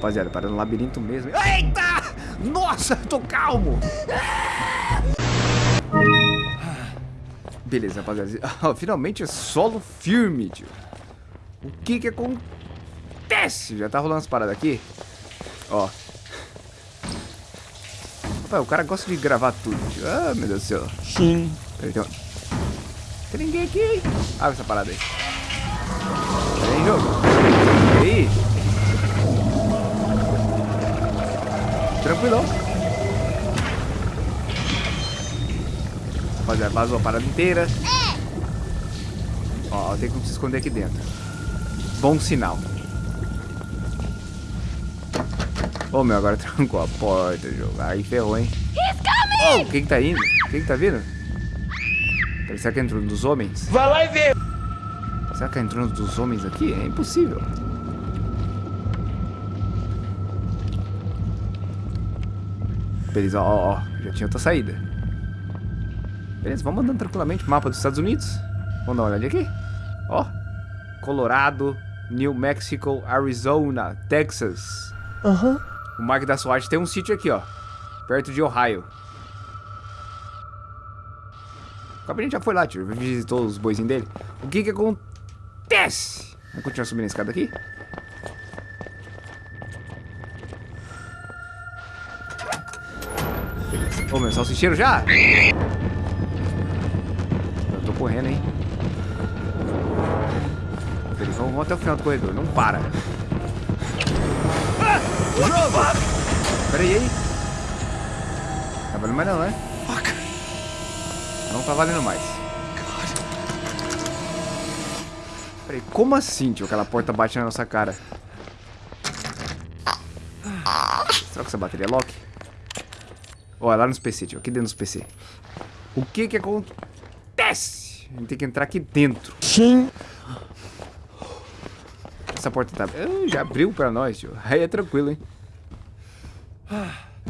Rapaziada, para no labirinto mesmo. Eita! Nossa, tô calmo! Beleza, rapaziada. Finalmente é solo firme, tio. O que que acontece? Já tá rolando as paradas aqui? Ó. Rapaz, o cara gosta de gravar tudo, tio. Ah, meu Deus do céu. Sim. Peraí, tem, tem ninguém aqui. Abre essa parada aí. Peraí, jogo. E aí? Tranquilão. Rapaziada, vazou a parada inteira. Ó, tem como se esconder aqui dentro. Bom sinal. Ô, oh, meu, agora trancou a porta, jogo. Aí ferrou, hein? Oh, quem que tá indo? Quem que tá vindo? Será que entrou um dos homens? Vai lá e vê. Será que entrou um dos homens aqui? É impossível. Beleza, ó, ó, já tinha outra saída. Beleza, vamos andando tranquilamente. Mapa dos Estados Unidos. Vamos dar uma olhada aqui. Ó, Colorado, New Mexico, Arizona, Texas. Aham. Uhum. O Mark da SWAT tem um sítio aqui, ó. Perto de Ohio. O Cabernet já foi lá, tio. Visitou os boizinhos dele. O que que acontece? Vamos continuar subindo a escada aqui? Ô, meu, salsicheiro já? Eu tô correndo, hein? Peraí, vamos, vamos até o final do corredor. Não para. Ah! Jogo! Pera aí, aí. Tá valendo mais não, né? Não tá valendo mais. Peraí, como assim, tio? Aquela porta bate na nossa cara. Será que essa bateria é lock? Ó, é lá nos PC, tio. Aqui dentro dos PC. O que que acontece? A gente tem que entrar aqui dentro. Sim. Essa porta tá... Uh, já abriu pra nós, tio. Aí é tranquilo, hein?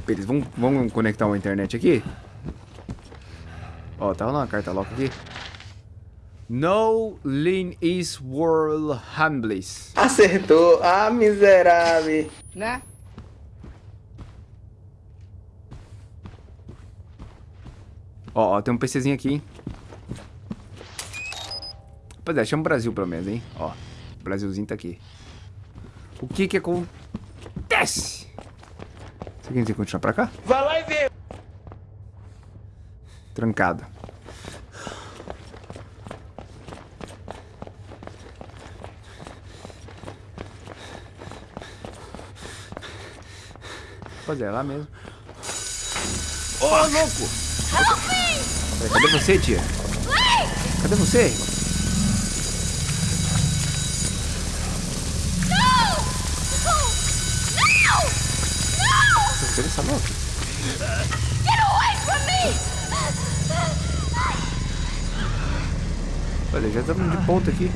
Beleza, vamos, vamos conectar uma internet aqui? Ó, tá rolando uma carta lock aqui. No lean is world humbles. Acertou. Ah, miserável. Né? Ó, ó, tem um PCzinho aqui, hein? Rapaziada, chama o Brasil pelo menos, hein? Ó, o Brasilzinho tá aqui. O que que acontece? Você quer dizer continuar pra cá? Vai lá e vê. Trancado. Rapaziada, é lá mesmo. Ô, oh, louco! Peraí, cadê você, tia? Cadê você? Cadê essa louca? Get away from me! Olha, já estamos de ponta aqui.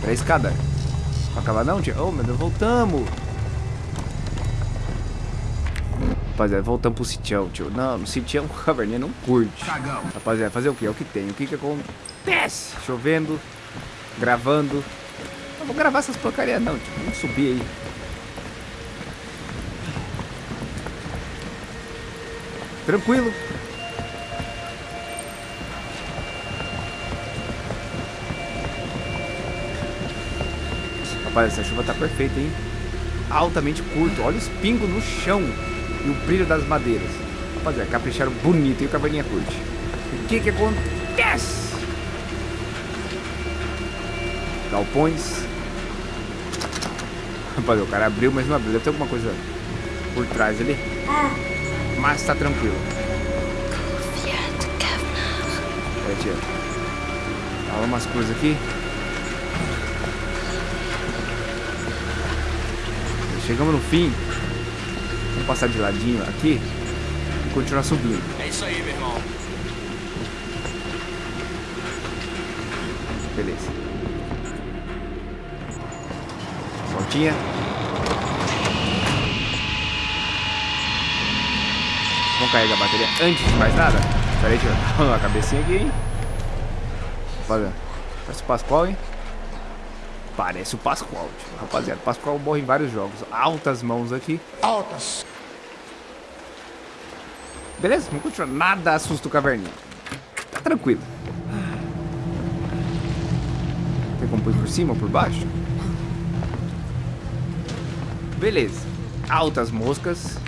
Pra escada. Pra acabar não, tia? Oh, meu Deus, voltamos. Rapaziada, voltamos pro sitião, tio. Não, no sitião o Caverninha não curte. Cagão. Rapaziada, fazer o que? É o que tem. O que que acontece? Chovendo, gravando. Não vou gravar essas porcarias não, tio. Vamos subir aí. Tranquilo. Rapaz, essa chuva tá perfeita, hein? Altamente curto. Olha os pingos no chão e o brilho das madeiras. Rapaziada, capricharam bonito e o caverninha curte. O que que acontece? Galpões. Rapaziada, o cara abriu, mas não abriu. Deve ter alguma coisa por trás ali. Mas tá tranquilo. É, tia. Fala umas coisas aqui. Chegamos no fim. Passar de ladinho aqui e continuar subindo. É isso aí, meu irmão. Beleza. Voltinha. Vamos carregar a bateria antes de mais nada. Pera aí, deixa eu dar uma cabecinha aqui, hein? Olha. Parece o Pascoal, hein? Parece o Pascoal, tio. Rapaziada, o Pascoal morre em vários jogos. Altas mãos aqui. Altas. Beleza, vamos continuar. Nada assusta o caverninho. Tá tranquilo. Tem como pôr por cima ou por baixo? Beleza. Altas moscas.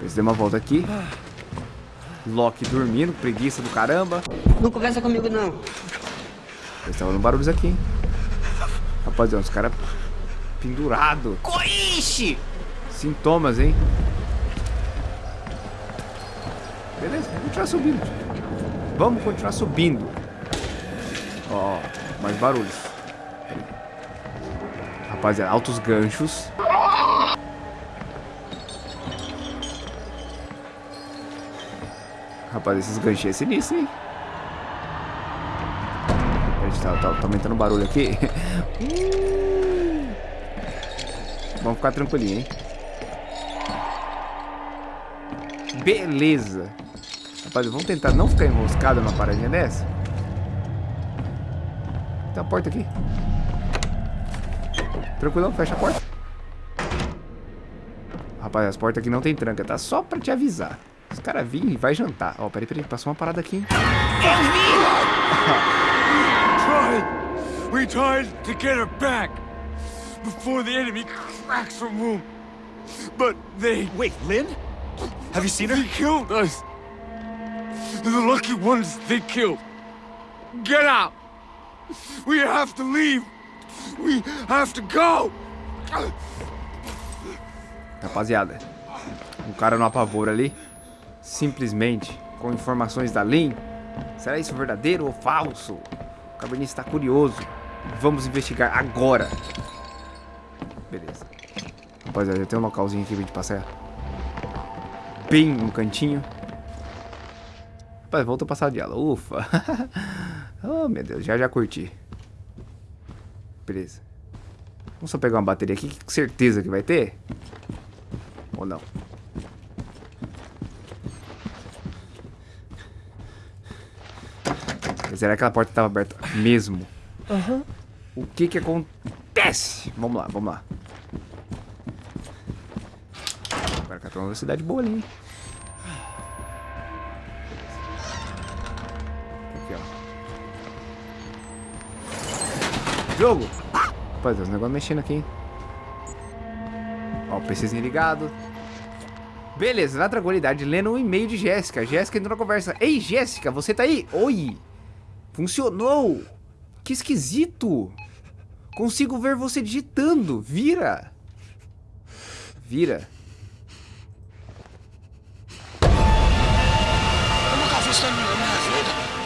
Eles deu uma volta aqui. Loki dormindo, preguiça do caramba. Não conversa comigo, não. Eles estavam no barulhos aqui, hein? Rapaziada, os caras pendurados. Coiche! Sintomas, hein? Beleza, vamos continuar subindo. Vamos continuar subindo. Ó, mais barulhos. Rapaziada, altos ganchos. Rapaz, esses ganchinhos é sinistro, hein? Tá, tá, tá aumentando o barulho aqui. Vamos ficar tranquilinho, hein? Beleza. Rapaz, vamos tentar não ficar enroscado numa paradinha dessa. Tem uma porta aqui. Tranquilão, fecha a porta. Rapaz, as portas aqui não tem tranca, tá? Só pra te avisar. Os caras virem e vai jantar. Ó, peraí, peraí, passou uma parada aqui, hein? tried. We tried to get her back before the enemy cracks her womb. But they Wait, Lynn? Have you seen her? they killed us. The lucky ones they killed. Get out. We have to leave. We have to go. Rapaziada, o cara no apavoro ali, simplesmente com informações da Lin. Será isso verdadeiro ou falso? O Cabernet está curioso. Vamos investigar agora. Beleza. Rapaziada, já tem um localzinho aqui pra gente passar. Bem no cantinho. Rapaz, volta a passar de ela. Ufa. oh, meu Deus, já já curti. Beleza. Vamos só pegar uma bateria aqui, que certeza que vai ter. Ou não? Será que aquela porta estava aberta mesmo? Aham. O que que acontece? Vamos lá, vamos lá. Agora cá tem uma velocidade boa ali, hein? Jogo! Rapaz, os negócios mexendo aqui, hein? Ó, o PCzinho ligado. Beleza, na tranquilidade, lendo um e-mail de Jéssica. Jéssica entrou na conversa. Ei, Jéssica, você tá aí? Oi! Funcionou! Que esquisito! Consigo ver você digitando. Vira! Vira.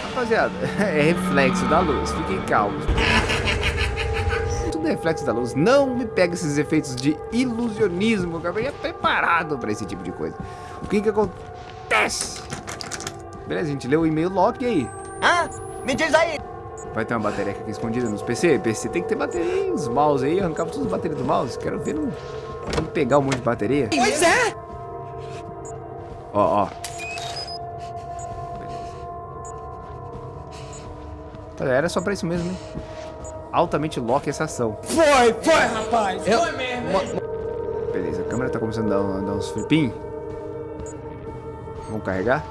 Rapaziada, é reflexo da luz. Fiquem calmos. É reflexo da luz. Não me pega esses efeitos de ilusionismo. Eu ia preparado pra esse tipo de coisa. O que que acontece? Beleza, a gente leu o e-mail Loki aí. Hã? Me diz aí. Vai ter uma bateria aqui escondida nos PC? PC tem que ter bateria nos mouse aí. Arrancava todas as baterias do mouse. Quero ver. Vamos pegar um monte de bateria. Pois é. Ó, ó. Beleza. Era só pra isso mesmo, hein? Altamente Loki essa ação. Foi, foi, rapaz. Foi mesmo. Beleza, a câmera tá começando a dar, dar uns flipinhos. Vamos carregar?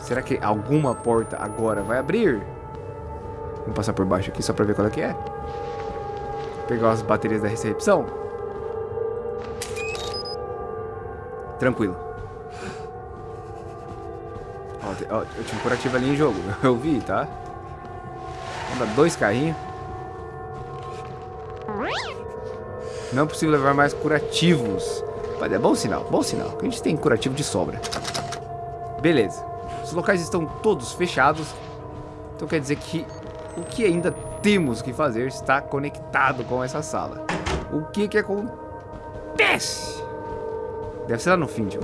Será que alguma porta agora vai abrir? Vamos passar por baixo aqui só pra ver qual é que é. Pegar as baterias da recepção. Tranquilo. Ó, ó, eu tinha um curativo ali em jogo. Eu vi, tá? Dar dois carrinhos. Não é possível levar mais curativos. Mas é bom sinal, bom sinal. A gente tem curativo de sobra. Beleza. Os locais estão todos fechados. Então quer dizer que o que ainda temos que fazer está conectado com essa sala. O que que acontece? Deve ser lá no fim, Joe.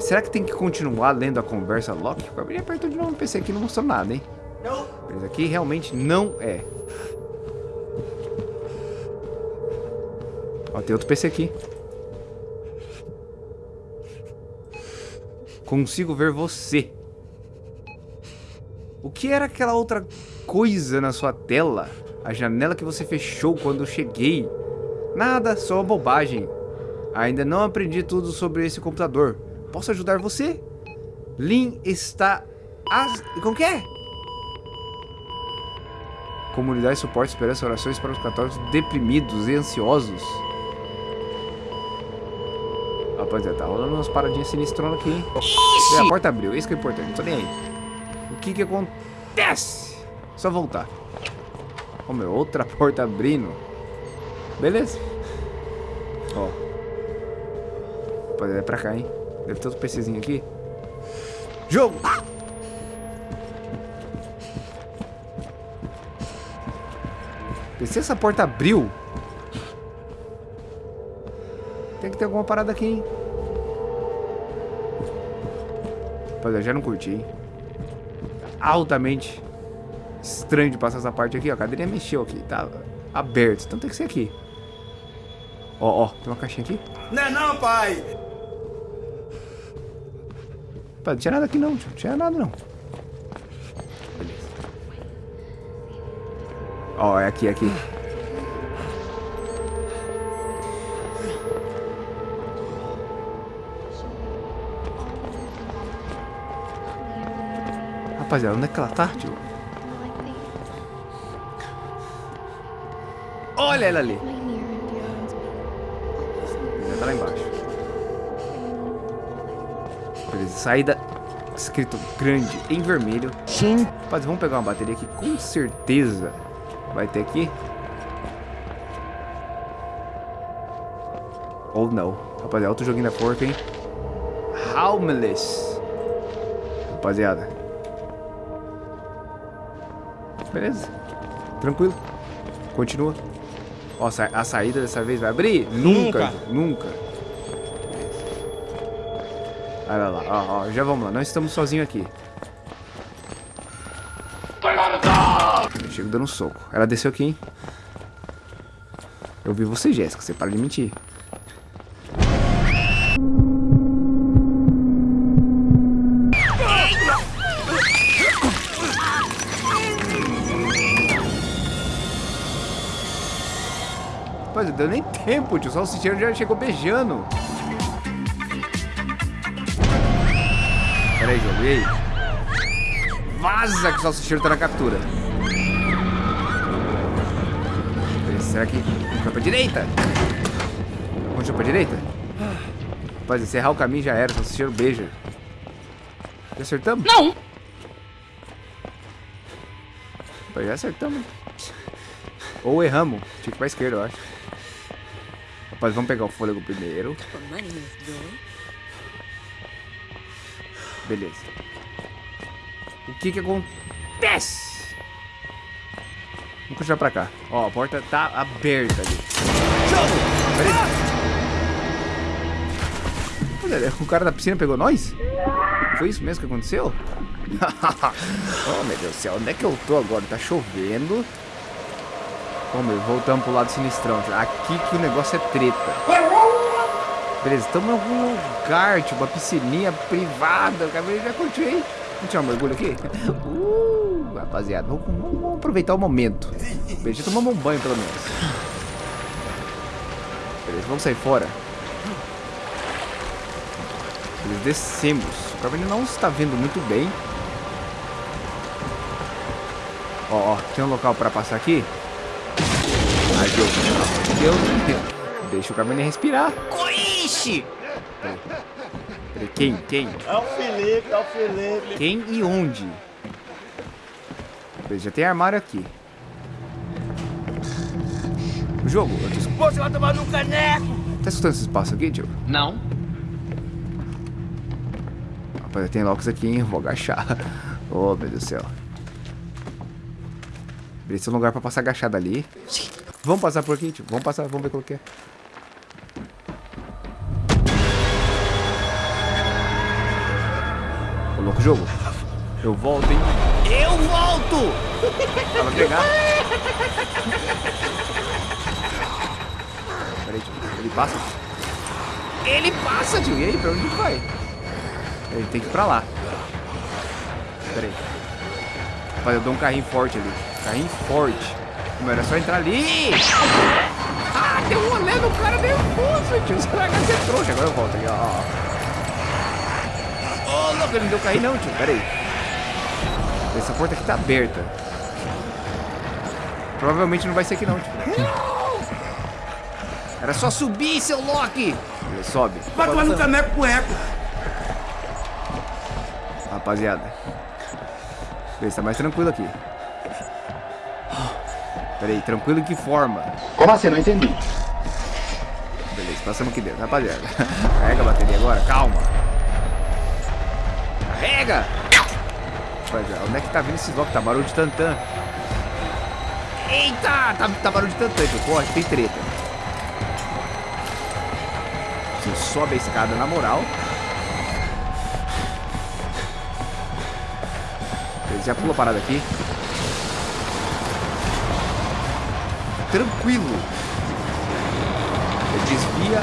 Será que tem que continuar lendo a conversa Loki? O Gabriel apertou de novo no PC aqui não mostrou nada, hein? Mas aqui realmente não é. Ó, tem outro PC aqui. Consigo ver você. O que era aquela outra coisa na sua tela? A janela que você fechou quando eu cheguei? Nada, só bobagem. Ainda não aprendi tudo sobre esse computador. Posso ajudar você? Lin está... As... Como que é? Comunidade suporte esperança orações para os católicos deprimidos e ansiosos. Rapaziada, tá rolando umas paradinhas sinistronas aqui, hein? Ixi! A porta abriu, isso que é importante, tô nem aí. O que que acontece? Só voltar. Ó, meu, outra porta abrindo. Beleza. Ó. Rapaziada, é pra cá, hein? Deve ter outro PCzinho aqui. Jogo! Se essa porta abriu... Tem que ter alguma parada aqui, hein? Rapaziada, já não curti, hein? Altamente estranho de passar essa parte aqui, ó. A cadeirinha mexeu aqui, tá aberto. Então tem que ser aqui. Ó, ó, tem uma caixinha aqui. Não é não, pai! Pá, não tinha nada aqui não. Não tinha nada não. Ó, é aqui, é aqui. Rapaziada, onde é que ela tá, tio? Olha ela ali. Já tá lá embaixo. Beleza, saída escrito grande em vermelho. Sim. Rapaz, vamos pegar uma bateria aqui, com certeza vai ter aqui. Ou não. Rapaziada, outro joguinho da porca, hein? Homeless. Rapaziada. Beleza. Tranquilo. Continua. Ó, a saída dessa vez vai abrir? Nunca. Nunca. Olha lá, ó, ó, já vamos lá. Nós estamos sozinhos aqui. Chego dando soco. Ela desceu aqui, hein? Eu vi você, Jéssica. Você para de mentir. Rapaz, não deu nem tempo, tio. Só o Salsicheiro já chegou beijando. Pera aí, jogo. E aí? Vaza que o Salsicheiro tá na captura. Será que... Vai pra direita? Continua pra direita? Rapaz, encerrar o caminho já era. O Salsicheiro beija. Já acertamos? Não! Rapaz, já acertamos. Ou erramos. Tinha que ir pra esquerda, eu acho. Rapaz, vamos pegar o fôlego primeiro. Beleza. O que que acontece? Vamos continuar pra cá. Ó, a porta tá aberta ali. Olha, o cara da piscina pegou nós? Foi isso mesmo que aconteceu? oh, meu Deus do céu. Onde é que eu tô agora? Tá chovendo. Vamos, voltamos pro lado sinistrão. Aqui que o negócio é treta. Beleza, estamos em algum lugar, tipo uma piscininha privada. Cabelo já curtiu aí. Vamos tirar um mergulho aqui? Uh, rapaziada, vamos, vamos aproveitar o momento. Beleza, tomamos um banho pelo menos. Beleza, vamos sair fora. Beleza, descemos. O cabelo não está vendo muito bem. Ó, ó, tem um local para passar aqui? Ai, Deus, Deus, Deus. Deixa o caminho respirar. Coixe! Peraí, quem? Quem? É o Felipe, é o Felipe. Quem e onde? Já tem armário aqui. O jogo, eu tô... Você vai tomar no caneco! Tá escutando esse espaço aqui, tio? Não. Rapaz, tem locks aqui, hein? Vou agachar. Oh, meu Deus do céu. Esse é um lugar pra passar agachado ali. Vamos passar por aqui, tio. Vamos passar, vamos ver qual que é. Ô, louco jogo. Eu volto, hein? Volto! Ela pegar. Peraí, tio. Ele passa? Ele passa, tio. E aí, pra onde vai? Ele tem que ir pra lá. Peraí. Rapaz, eu dou um carrinho forte ali. Carrinho forte. Como era só entrar ali. Ah, deu um olé no cara nervoso, tio. Você vai ser trouxa. Agora eu volto aqui, ó. Ô, oh, louco, ele não deu carrinho não, tio. Pera aí. Essa porta aqui tá aberta. Provavelmente não vai ser aqui não, tio. Era só subir, seu Loki. Ele sobe. Vai tomar no caneco com eco. Rapaziada. Beleza, tá mais tranquilo aqui. Pera aí, tranquilo em que forma? Como assim? Não entendi. Beleza, passamos aqui dentro, rapaziada. Carrega a bateria agora, calma. Carrega! Rapaziada, onde é que tá vindo esse bloco? Tá barulho de tantã. Eita! Tá, tá barulho de tantã, tio. Corre, tem treta. Você sobe a escada na moral. Ele já pulou a parada aqui. Tranquilo. Ele desvia.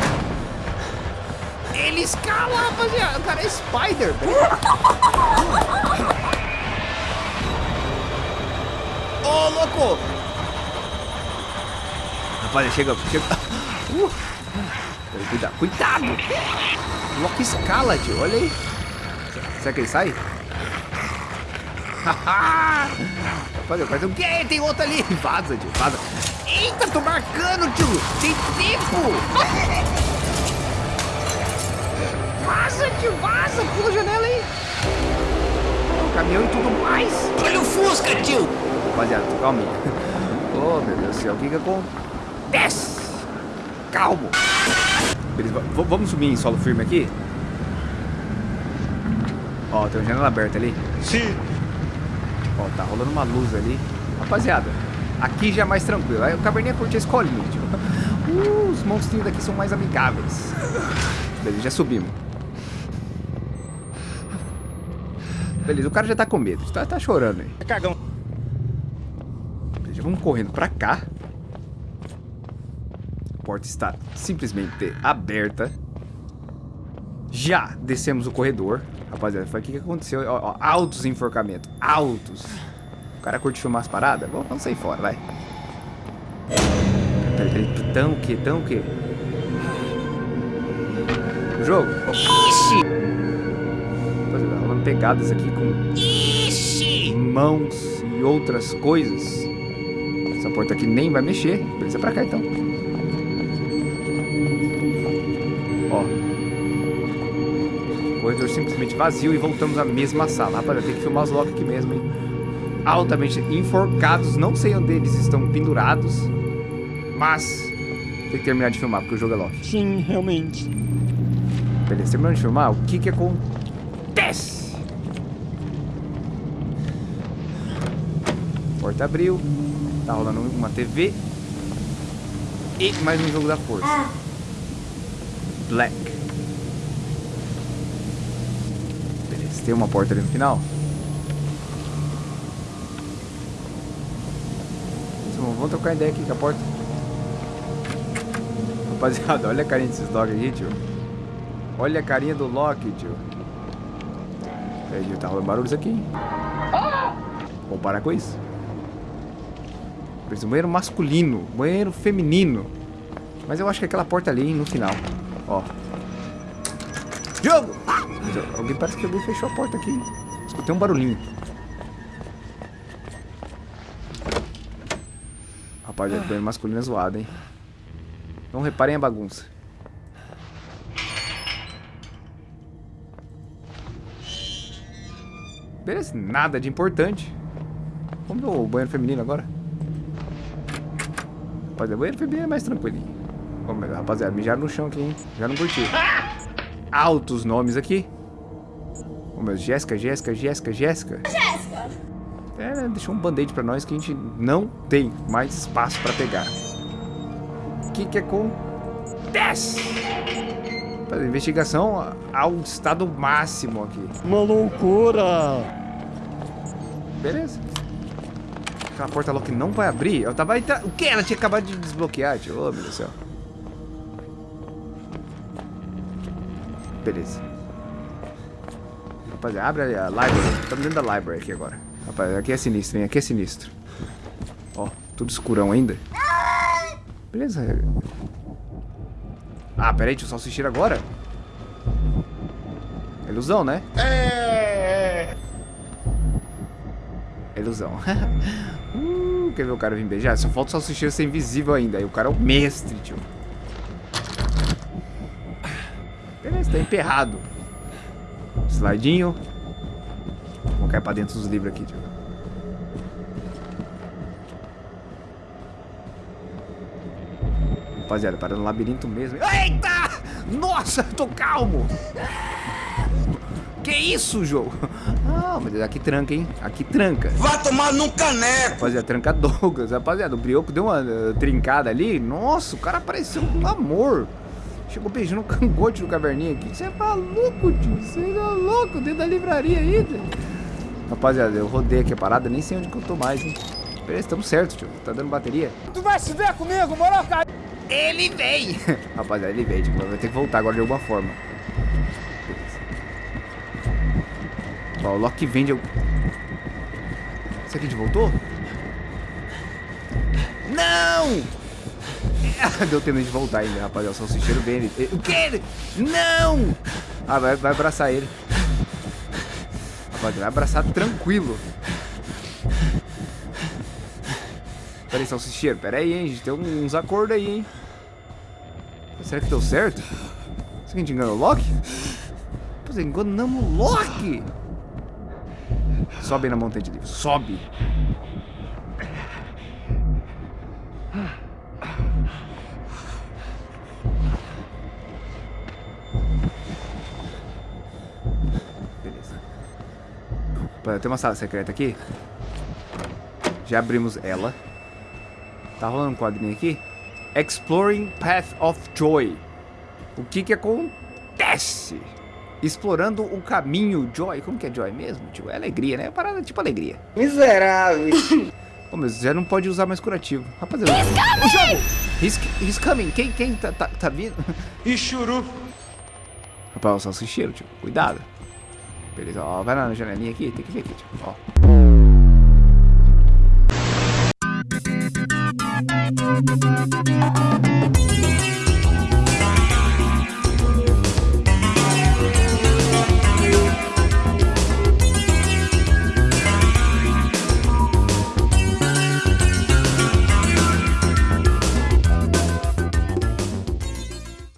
Ele escala, rapaziada. O cara é Spider. Ô, oh, louco. Rapaziada, chega. chega. Uh. Cuidado, cuidado. Loki escala, tio. Olha aí. Será que ele sai? Rapaziada, faz o quê? Tem outro ali. Vaza, tio. Vaza. Eita, tô marcando, tio. Tem tempo. Vaza, tio. Vaza. Pula a janela aí. O caminhão e tudo mais. Olha o Fusca, tio. Rapaziada, calma aí. Oh, meu Deus do céu. O que que acontece? Calmo. Beleza, vamos subir em solo firme aqui? Ó, tem uma janela aberta ali. Sim. Ó, tá rolando uma luz ali. Rapaziada, aqui já é mais tranquilo. Aí o caverninha curte a escolinha, tio. Uh, os monstrinhos daqui são mais amigáveis. Beleza, já subimos. Beleza, o cara já tá com medo. Tá, tá chorando aí. É cagão. Vamos correndo pra cá. A porta está simplesmente aberta. Já descemos o corredor. Rapaziada, foi o que, que aconteceu. Ó, ó, altos enforcamentos. Altos. O cara curte filmar as paradas? Vamos, vamos sair fora, vai. Peraí, peraí. Tão o que? Tão o que? O jogo? Ixi! Rapaziada, rolando pegadas aqui com Ixi! mãos e outras coisas. Porta aqui nem vai mexer. Beleza, pra cá então. Ó. Corredor simplesmente vazio e voltamos à mesma sala. Rapaziada, tem que filmar os Loki aqui mesmo, hein? Altamente enforcados. Não sei onde eles estão pendurados. Mas tem que terminar de filmar, porque o jogo é Loki. Sim, realmente. Beleza, terminando de filmar, o que que acontece? Porta abriu. Tá rolando uma TV. E mais um jogo da força. Black. Beleza, tem uma porta ali no final. Vamos vamos trocar ideia aqui com a porta. Rapaziada, olha a carinha desses dogs aqui, tio. Olha a carinha do Loki, tio. Peraí, tá rolando barulhos aqui, hein? Vamos parar com isso. Banheiro masculino, banheiro feminino. Mas eu acho que é aquela porta ali, hein, no final. Ó. Jogo! Alguém parece que alguém fechou a porta aqui. Escutei um barulhinho. Rapaz, o banheiro masculino é zoado, hein? Não reparem a bagunça. Beleza, nada de importante. Vamos ver o banheiro feminino agora. Rapaziada, o banheiro feminino é mais tranquilinho. Ver, rapaziada, mijaram no chão aqui, hein? Já não curti. Altos nomes aqui. Ô, meu, Jéssica, Jéssica, Jéssica, Jéssica. Jéssica! É, deixou um band-aid pra nós que a gente não tem mais espaço pra pegar. O que que acontece? Rapaz, Investigação ao estado máximo aqui. Uma loucura. Beleza. Aquela porta lá que não vai abrir. Eu tava entrando. O que? Ela tinha acabado de desbloquear, tio. Ô, meu Deus do céu. Beleza. Rapaziada, abre a library. Estamos dentro da library aqui agora. Rapaz, aqui é sinistro, hein? Aqui é sinistro. Ó, tudo escurão ainda. Beleza. Ah, peraí, eu salsicheiro agora. É ilusão, né? É. Ilusão. uh, quer ver o cara vir beijar? Só falta o salsicheiro ser invisível ainda. Aí o cara é o mestre, tio. Beleza, tá emperrado. Slidinho. Vamos cair pra dentro dos livros aqui, tio. Rapaziada, para no labirinto mesmo. Eita! Nossa, tô calmo! Que isso, jogo? Ah, mas aqui tranca, hein? Aqui tranca. Vá tomar num caneco. Rapaziada, tranca Douglas. Rapaziada, o Brioco deu uma uh, trincada ali. Nossa, o cara pareceu um amor. Chegou beijando o cangote do caverninha aqui. Você é maluco, tio. Você é louco dentro da livraria ainda. Rapaziada, eu rodei aqui a parada. Nem sei onde que eu tô mais, hein? Beleza, estamos certo, tio. Tá dando bateria. Tu vai se ver comigo, moro, cara? Ele vem! Rapaziada, ele veio, tipo, vai ter que voltar agora de alguma forma. Ó, o Loki vem de... Esse aqui a gente voltou? Não! Deu tempo de voltar ainda, rapaziada. O salsicheiro vem. Ele... O quê? Não! Ah, vai, vai abraçar ele. Rapaziada, vai abraçar tranquilo. Pera aí, salsicheiro. Pera aí, hein. A gente tem uns acordos aí, hein. Será que deu certo? Será que a gente enganou o Loki? Pois é, enganamos o Loki. Sobe na montanha de livro. Sobe. Beleza. Tem uma sala secreta aqui. Já abrimos ela. Tá rolando um quadrinho aqui? Exploring Path of Joy. O que que acontece? Explorando o caminho Joy. Como que é Joy mesmo? Tipo, é alegria, né? É parada tipo alegria. Miserável. Pô, mas já não pode usar mais curativo. Rapaziada. O jogo! He's, he's coming. Quem, quem tá, tá, tá vindo? E churu. Rapaz, o salsicheiro, tio. Cuidado. Beleza, ó. Vai lá na janelinha aqui. Tem que ver aqui, tio. Ó. Thank